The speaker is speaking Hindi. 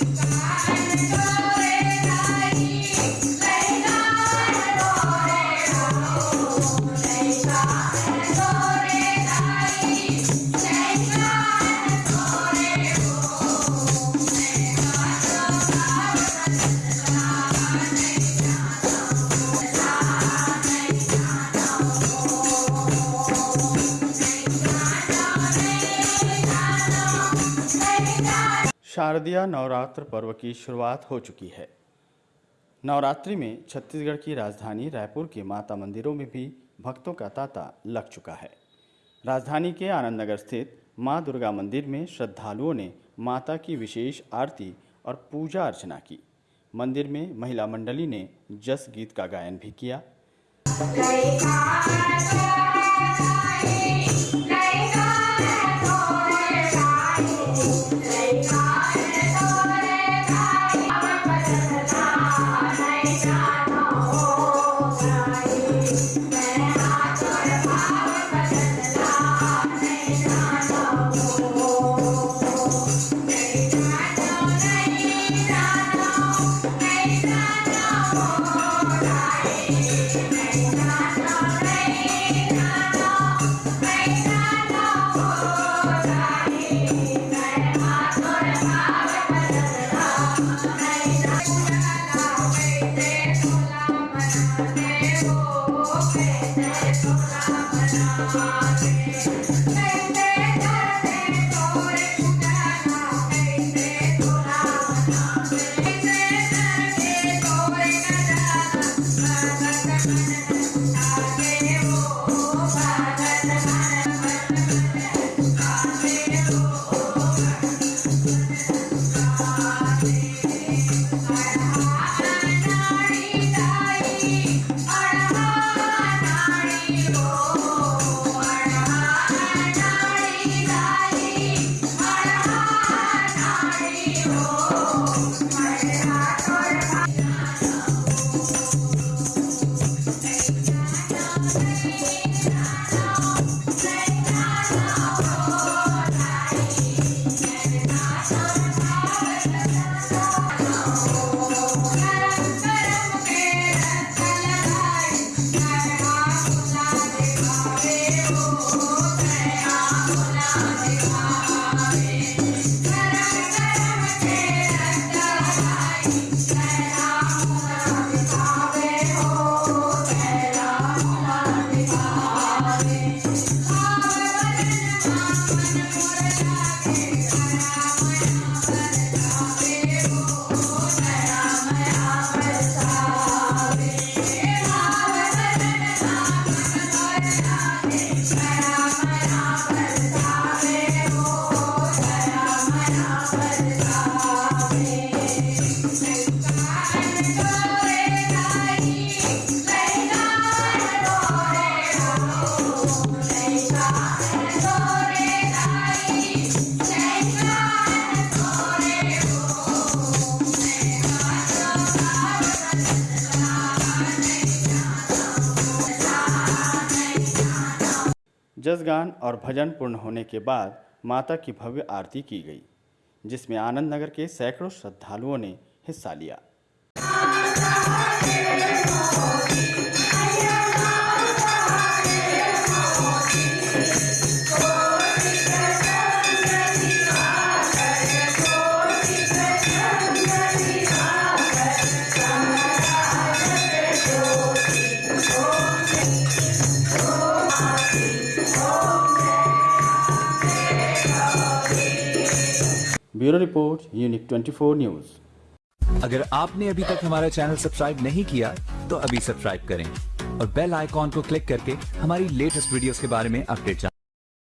Yes. शारदीय नवरात्र पर्व की शुरुआत हो चुकी है। नवरात्रि में छत्तीसगढ़ की राजधानी रायपुर के माता मंदिरों में भी भक्तों का तांता लग चुका है। राजधानी के आनंद नगर स्थित माँ दुर्गा मंदिर में श्रद्धालुओं ने माता की विशेष आरती और पूजा अर्चना की। मंदिर में महिला मंडली ने जस गीत का गायन भी किया। Yeah. जसगान और भजन पूर्ण होने के बाद माता की भव्य आरती की गई, जिसमें आनंद नगर के सैकड़ों श्रद्धालुओं ने हिस्सा लिया। ब्यूरो रिपोर्ट यूनिक 24 न्यूज़ अगर आपने अभी तक हमारा चैनल सब्सक्राइब नहीं किया तो अभी सब्सक्राइब करें और बेल आइकॉन को क्लिक करके हमारी लेटेस्ट वीडियोस के बारे में अपडेट